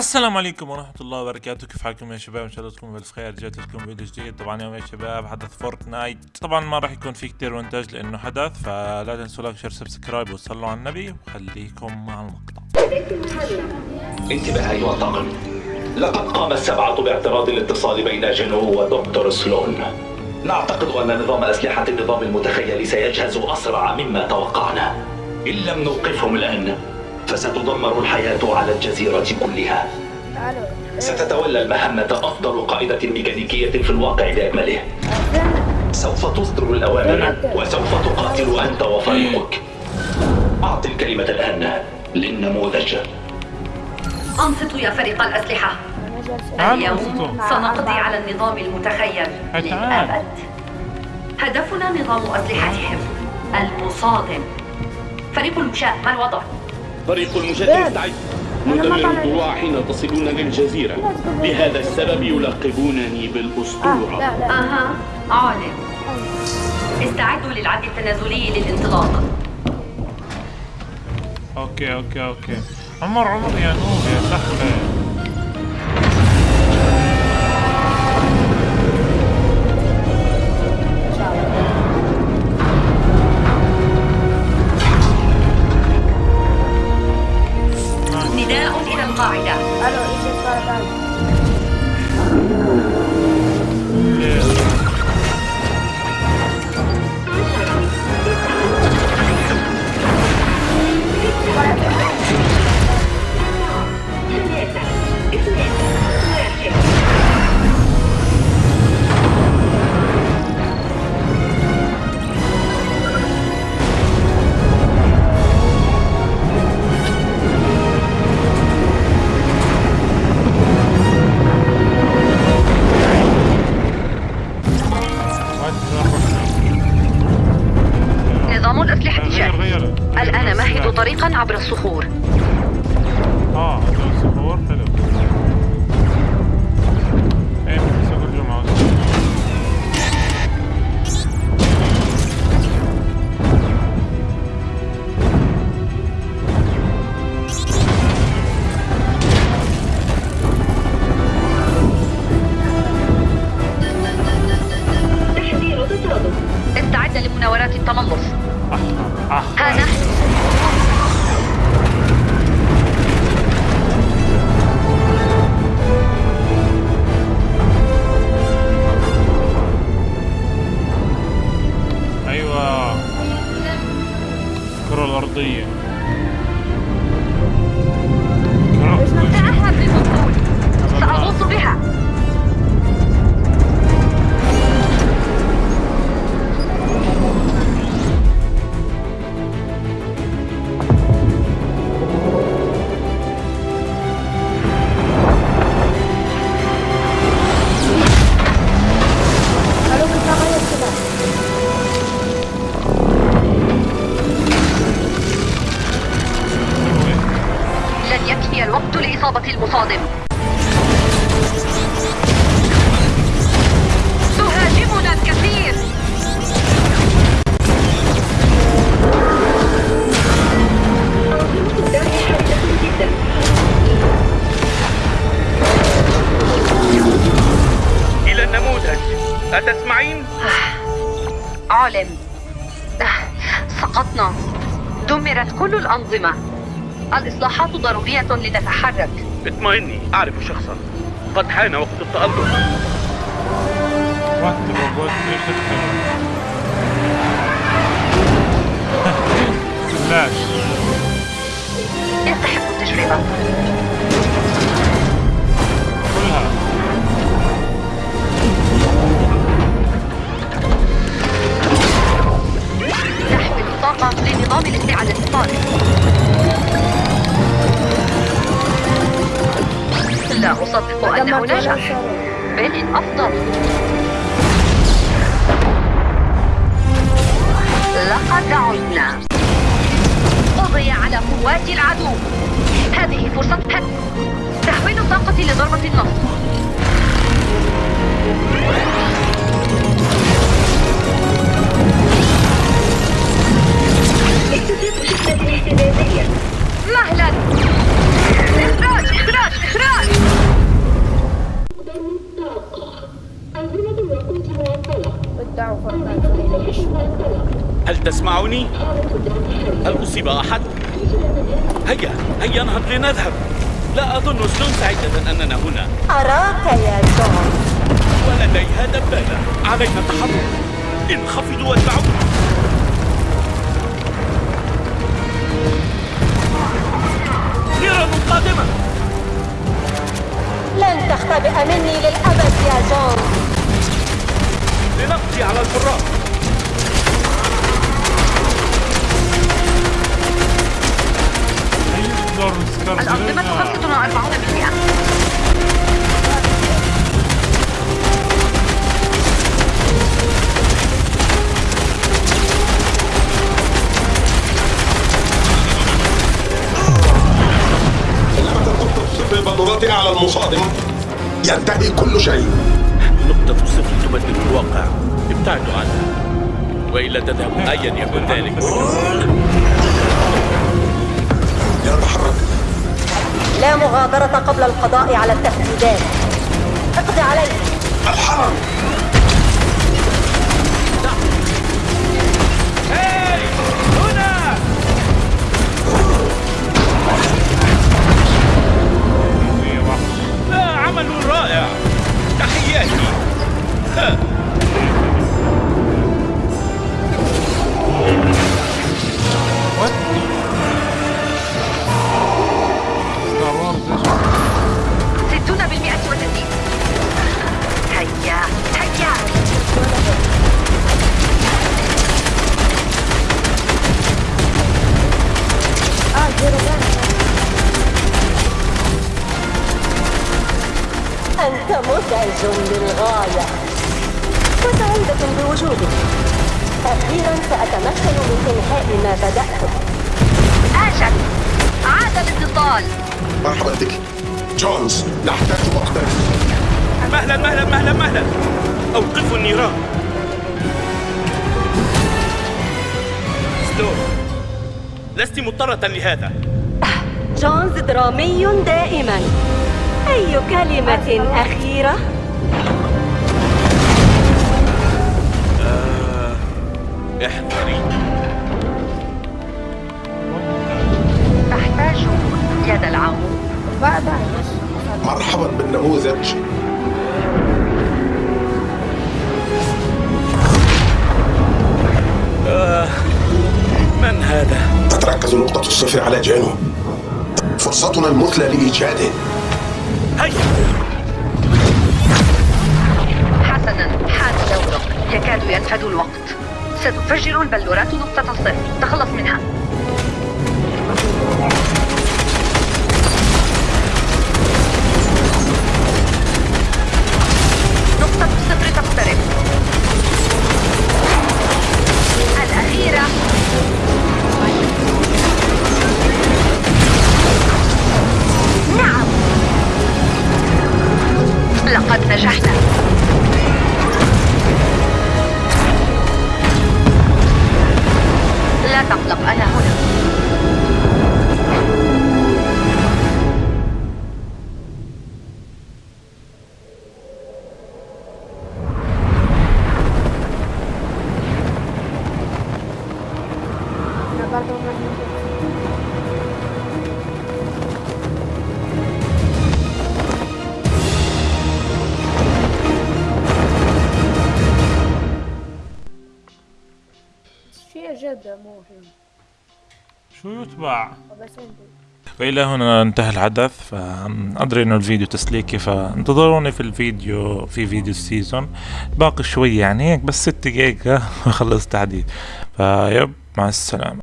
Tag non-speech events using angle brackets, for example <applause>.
السلام عليكم ورحمة الله وبركاته. كيف حالكم يا شباب؟ إن شاء الله تكونوا بالف خير رجعت لكم فيديو جديد. طبعا اليوم يا شباب حدث Fortnite طبعا ما راح يكون في كتير مونتاج لأنه حدث فلا تنسوا like share subscribe وصلوا على النبي وخليكم مع المقطع. انتبه أيها الطاقم. لقد قام السبعة باعتراض الاتصال بين جنو ودكتور سلون. نعتقد أن نظام أسلحة النظام المتخيل سيجهز أسرع مما توقعنا. إن لم نوقفهم الآن فستدمر الحياة على الجزيرة كلها. ستتولى المهمة أفضل قائدة ميكانيكية في الواقع بأكمله. سوف تصدر الأوامر وسوف تقاتل أنت وفريقك. أعط الكلمة الآن للنموذج. أنصتوا يا فريق الأسلحة. تعالوا اليوم. سنقضي على النظام المتخيل. للأبد. هدفنا نظام أسلحتهم. المصادم فريق المشاة ما الوضع؟ فريق المشاة مستعد مدمر الضلوع حين تصلون للجزيرة. لهذا السبب يلقبونني بالأسطورة لا أها. عالم. استعدوا للعد التنازلي للانطلاق. okay okay okay. عمر عمر يا نور يا سحبة hide. I don't even know. الصخور آه هذول الصخور حلو. إيه في سوق الجمعة استعد لمناورات التملص آه الكرة الأرضية. تأهب للدخول سأغوص بها. المصادم تهاجمنا الكثير. إلى النموذج. أتسمعين؟ علم آه، سقطنا. دمرت كل الأنظمة. الإصلاحات ضرورية لنتحرك. اطمئني أعرف شخصا. قد حان وقت التألق. إيش الحلو فلاش يستحق التجربة. كلها نحمل الطاقة لنظام الاستعادة الصالح. لا أصدق أنه نجح. بل الأفضل لقد عدنا قضي على قوات العدو. هذه فرصة تحويل الطاقة لضربة النصر مهلا اخراج اخراج اخراج تسمعني؟ هل أصيب أحد؟ هيا هيا انهض لنذهب. لا أظن سلون سعيدة أننا هنا. أراك يا جون ولديها دبابة علينا التحرك. انخفضوا واتبعوا. نيران قادمة. لن تختبئ مني للأبد يا جون لنقضي على الفراق سكار الأنظمة زرينا. 45% لما تنقطة صفر البلورات أعلى المصادم. ينتهي كل شيء. نقطة الصفر تبدل الواقع ابتعدوا عنها وإلا تذهب أيا يكن ذلك. لا مغادرة قبل القضاء على التهديدات اقض عليه الحرم. للغاية. وسعيدة بوجودك أخيرا سأتمكن من إنهاء ما بدأته. أجل. عاد الاتصال مرحبا بك جونز نحتاج وقتا. مهلا مهلا مهلا مهلا. أوقفوا النيران. سلو لست مضطرة لهذا. جونز درامي دائما. أي كلمة أخيرة؟ احذري أحتاج يد العون مرحبا بالنموذج. من هذا؟ تتركز نقطة الصفر على جانو فرصتنا المثلى لإيجاده. هيا. حسنا. حان دورك يكاد ينفد الوقت. ستفجر البلورات نقطة الصفر. تخلص منها. نقطة الصفر تقترب. الأخيرة. نعم. لقد نجحنا. لا تقلق أنا هنا أنا شيء جدا مهم. شو يتبع؟ وإلى هنا انتهى الحدث فأدري إنه الفيديو تسليكي فانتظروني في الفيديو في فيديو ال season. باقي شوي يعني هيك بس ست دقايق <laughs> وخلص تحديث فيب مع السلامة.